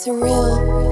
surreal.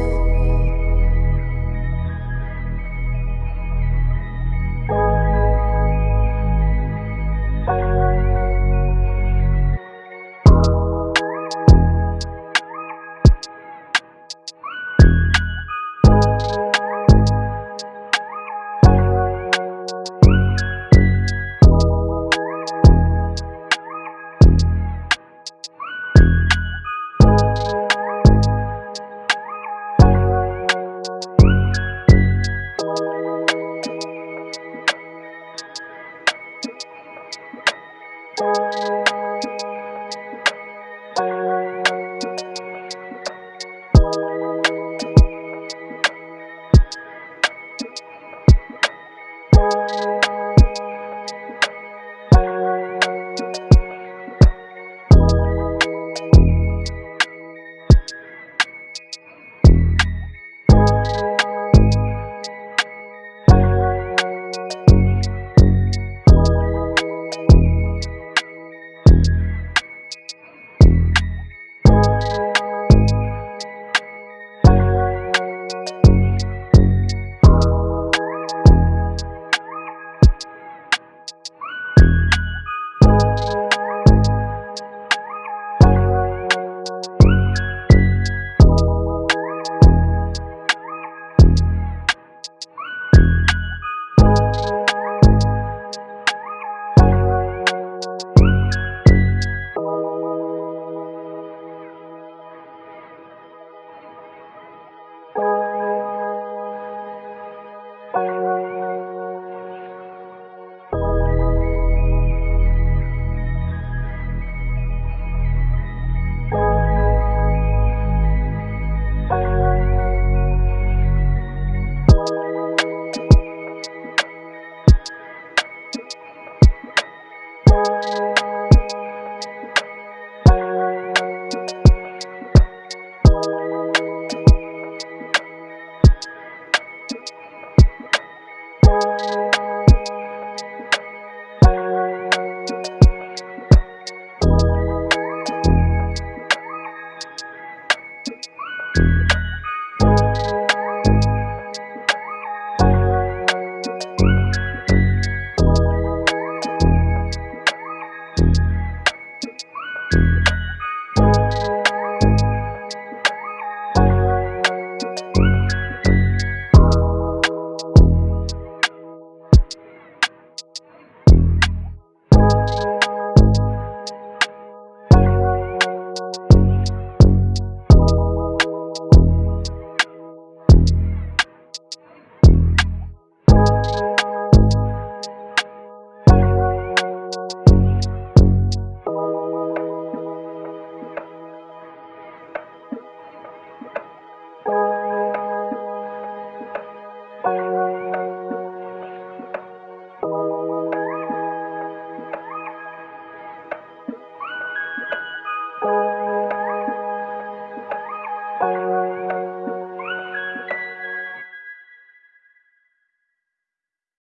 Música you.